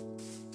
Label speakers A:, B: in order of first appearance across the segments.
A: Música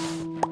A: Thank you.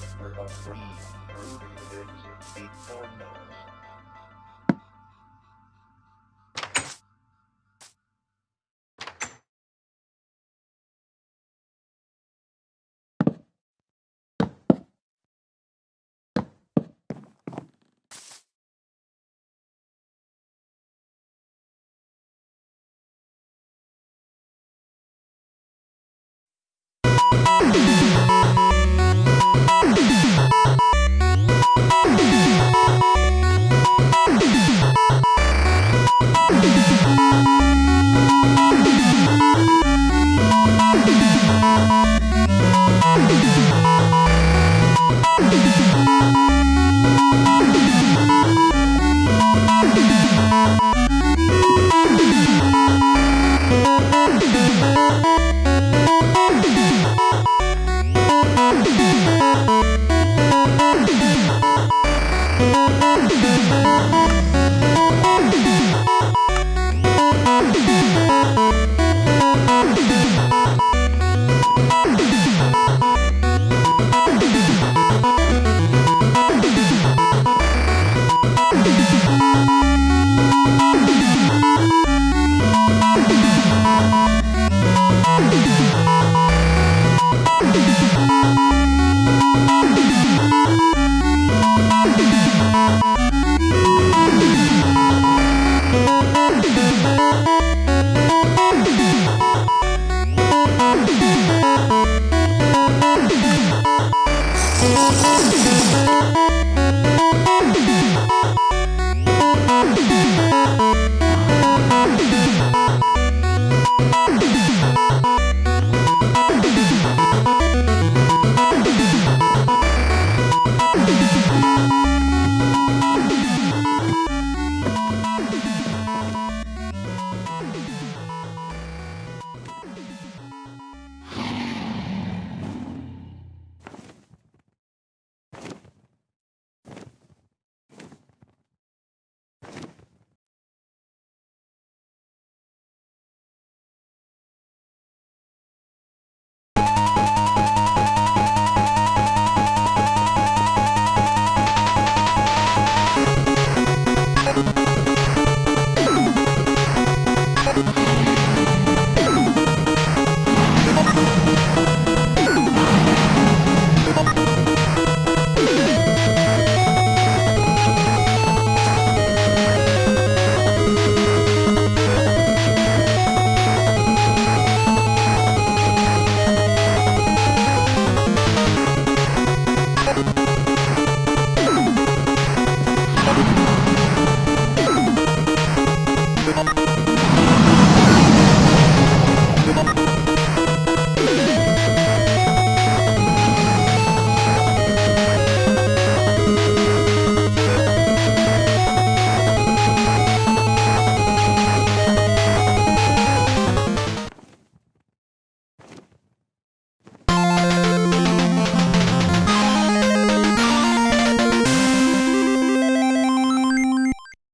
B: customer of three, Ruby Lives, Big Four Knows.